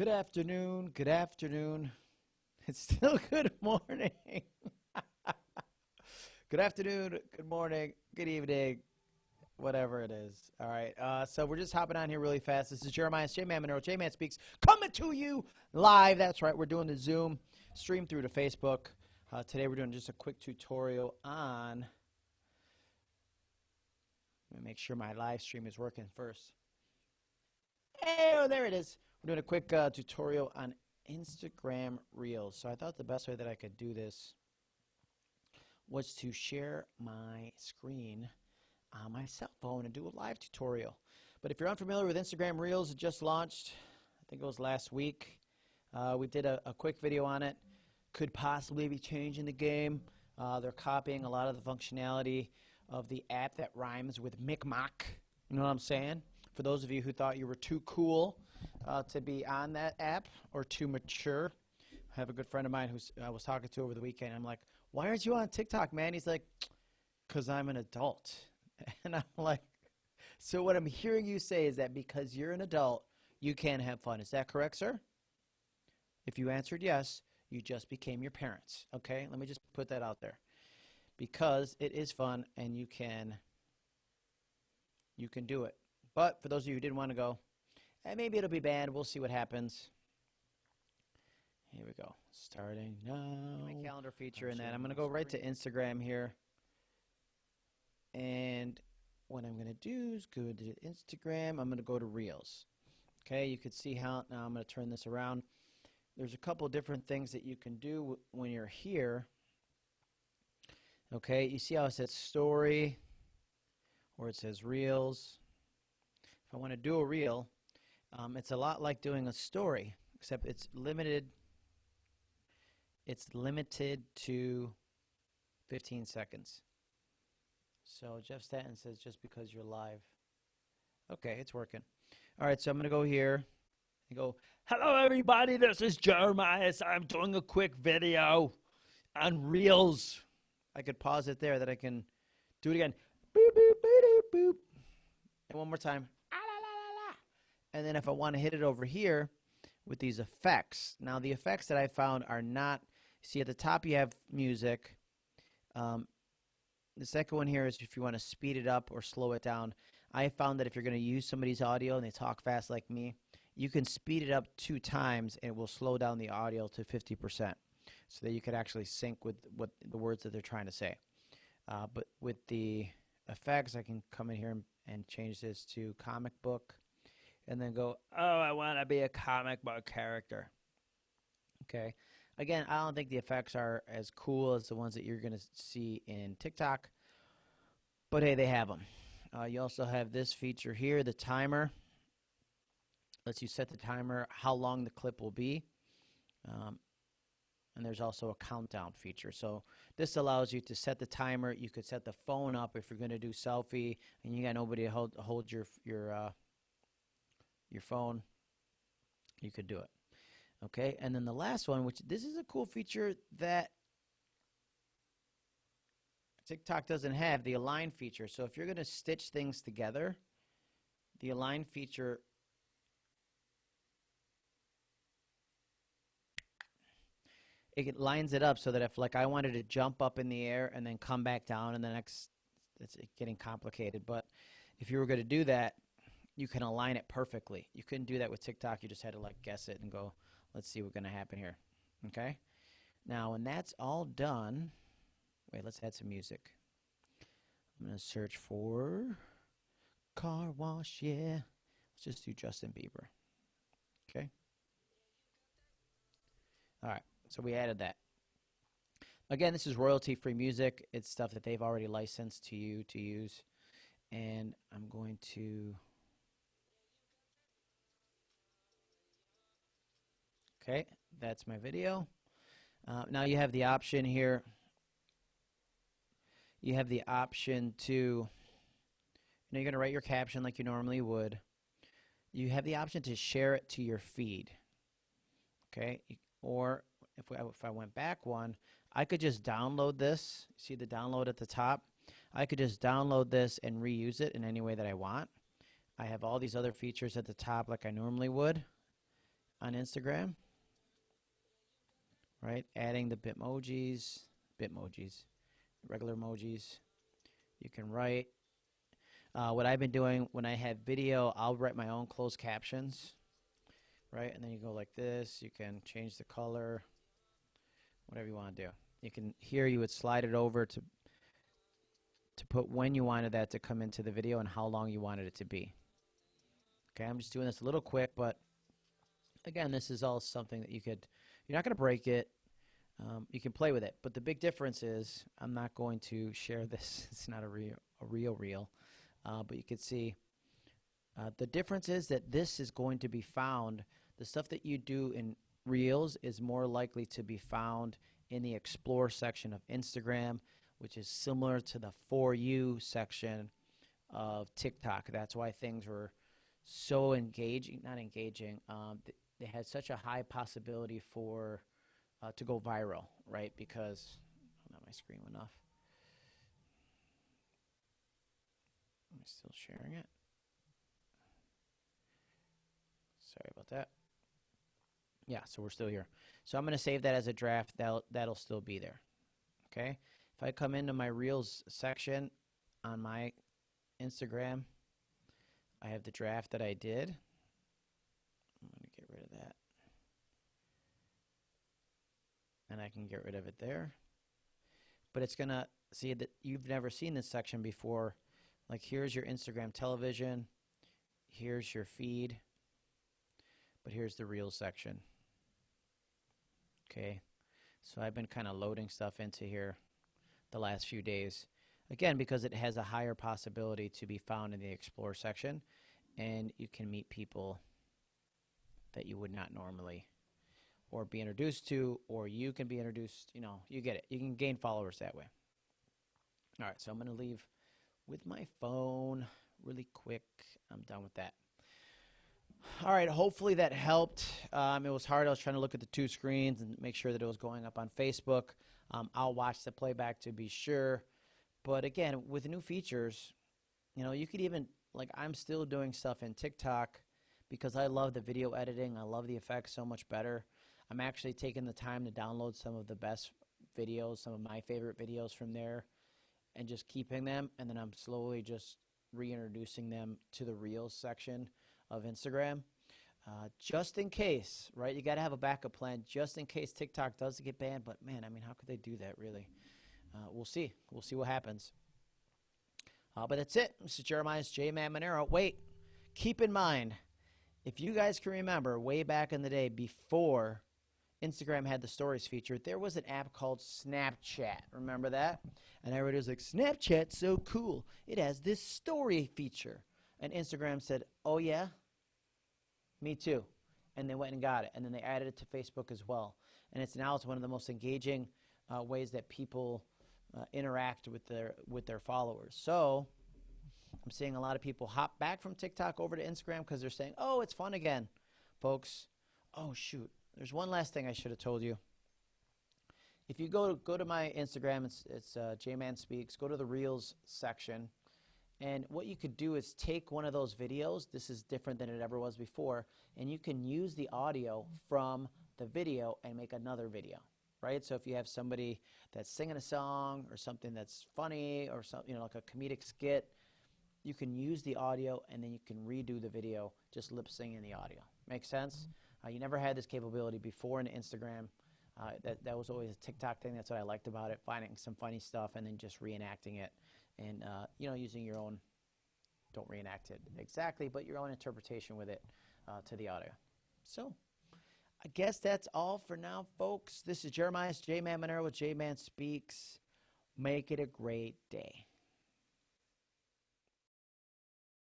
Good afternoon. Good afternoon. It's still good morning. good afternoon. Good morning. Good evening. Whatever it is. All right. Uh, so we're just hopping on here really fast. This is Jeremiah J Man Monroe. J Man Speaks coming to you live. That's right. We're doing the Zoom stream through to Facebook. Uh, today we're doing just a quick tutorial on. Let me make sure my live stream is working first. Oh, there it is. We're doing a quick uh, tutorial on Instagram Reels. So I thought the best way that I could do this was to share my screen on my cell phone and do a live tutorial. But if you're unfamiliar with Instagram Reels, it just launched, I think it was last week. Uh, we did a, a, quick video on it. Could possibly be changing the game. Uh, they're copying a lot of the functionality of the app that rhymes with Micmac. You know what I'm saying? For those of you who thought you were too cool uh, to be on that app or too mature. I have a good friend of mine who I was talking to over the weekend. I'm like, why aren't you on TikTok, man? He's like, because I'm an adult. And I'm like, so what I'm hearing you say is that because you're an adult, you can't have fun. Is that correct, sir? If you answered yes, you just became your parents. Okay? Let me just put that out there. Because it is fun and you can you can do it. But for those of you who didn't want to go, and maybe it'll be banned. We'll see what happens. Here we go. Starting now. My calendar feature in that. I'm going to go right to Instagram here. And what I'm going to do is go to Instagram. I'm going to go to Reels. Okay, you can see how, now I'm going to turn this around. There's a couple different things that you can do when you're here. Okay, you see how it says story or it says reels. If I want to do a reel, um, it's a lot like doing a story, except it's limited. It's limited to 15 seconds. So Jeff Stanton says just because you're live. Okay, it's working. All right, so I'm going to go here and go, Hello, everybody. This is Jeremiah. I'm doing a quick video on Reels. I could pause it there, that I can do it again. Boop, boop, boop, boop. And one more time. And then if I want to hit it over here with these effects, now the effects that I found are not, see at the top you have music. Um, the second one here is if you want to speed it up or slow it down. I found that if you're going to use somebody's audio and they talk fast like me, you can speed it up two times and it will slow down the audio to 50% so that you could actually sync with what the words that they're trying to say. Uh, but with the effects, I can come in here and, and change this to comic book and then go, oh, I want to be a comic book character. Okay. Again, I don't think the effects are as cool as the ones that you're going to see in TikTok, but hey, they have them. Uh, you also have this feature here, the timer. Lets you set the timer, how long the clip will be. Um, and there's also a countdown feature. So this allows you to set the timer. You could set the phone up if you're going to do selfie and you got nobody to hold, hold your your uh, your phone, you could do it. Okay, and then the last one, which this is a cool feature that TikTok doesn't have, the align feature. So if you're going to stitch things together, the align feature it lines it up so that if like I wanted to jump up in the air and then come back down and the next it's getting complicated but if you were going to do that you can align it perfectly. You couldn't do that with TikTok. You just had to like guess it and go, let's see what's going to happen here. Okay? Now, when that's all done, wait, let's add some music. I'm going to search for car wash, yeah. Let's just do Justin Bieber. Okay? All right, so we added that. Again, this is royalty-free music. It's stuff that they've already licensed to you to use. And I'm going to Okay, that's my video. Uh, now you have the option here. You have the option to, you know, you're going to write your caption like you normally would. You have the option to share it to your feed. Okay, or if, we, if I went back one, I could just download this. See the download at the top? I could just download this and reuse it in any way that I want. I have all these other features at the top like I normally would. on Instagram, right? Adding the Bitmojis, Bitmojis, regular emojis. You can write. Uh, what I've been doing when I have video, I'll write my own closed captions, right? And then you go like this. You can change the color, whatever you want to do. You can here you would slide it over to to put when you wanted that to come into the video and how long you wanted it to be. Okay, I'm just doing this a little quick, but again, this is all something that you could, you're not going to break it. Um, you can play with it, but the big difference is I'm not going to share this. It's not a real, a real reel, uh, but you can see uh, the difference is that this is going to be found. The stuff that you do in reels is more likely to be found in the explore section of Instagram which is similar to the For You section of TikTok. That's why things were so engaging, not engaging, um, they had such a high possibility for uh, to go viral, right? Because oh, not my screen went off. Am I still sharing it? Sorry about that. Yeah, so we're still here. So I'm going to save that as a draft. That'll that'll still be there. Okay. If I come into my Reels section on my Instagram, I have the draft that I did. I'm going to get rid of that. And I can get rid of it there. But it's going to see that you've never seen this section before. Like here's your Instagram television. Here's your feed. But here's the Reels section. Okay. So I've been kind of loading stuff into here the last few days. Again, because it has a higher possibility to be found in the Explore section, and you can meet people that you would not normally or be introduced to, or you can be introduced, you know, you get it. You can gain followers that way. All right, so I'm going to leave with my phone really quick. I'm done with that. All right, hopefully that helped. Um, it was hard. I was trying to look at the two screens and make sure that it was going up on Facebook. Um, I'll watch the playback to be sure. But again, with new features, you know, you could even, like, I'm still doing stuff in TikTok because I love the video editing. I love the effects so much better. I'm actually taking the time to download some of the best videos, some of my favorite videos from there, and just keeping them. And then I'm slowly just reintroducing them to the Reels section of Instagram. Uh, just in case, right? You got to have a backup plan just in case TikTok does get banned. But man, I mean, how could they do that, really? Uh, we'll see. We'll see what happens. Uh, but that's it. This is Jeremiah's J Man Monero. Wait, keep in mind, if you guys can remember, way back in the day before Instagram had the stories feature, there was an app called Snapchat. Remember that? And everybody was like, Snapchat's so cool. It has this story feature. And Instagram said, Oh, yeah? Me too. And they went and got it. And then they added it to Facebook as well. And it's now it's one of the most engaging uh, ways that people uh, interact with their with their followers. So I'm seeing a lot of people hop back from TikTok over to Instagram because they're saying, "Oh, it's fun again, folks." Oh shoot, there's one last thing I should have told you. If you go to, go to my Instagram, it's it's uh, Jman Speaks. Go to the Reels section and what you could do is take one of those videos, this is different than it ever was before, and you can use the audio from the video and make another video, right? So if you have somebody that's singing a song or something that's funny or something, you know, like a comedic skit, you can use the audio and then you can redo the video just lip syncing the audio. Make sense? Uh, you never had this capability before in Instagram. Uh, that, that was always a TikTok thing. That's what I liked about it, finding some funny stuff and then just reenacting it and uh, you know using your own don't reenact it exactly but your own interpretation with it uh, to the audio so i guess that's all for now folks this is jeremiah's j-man monero with j-man speaks make it a great day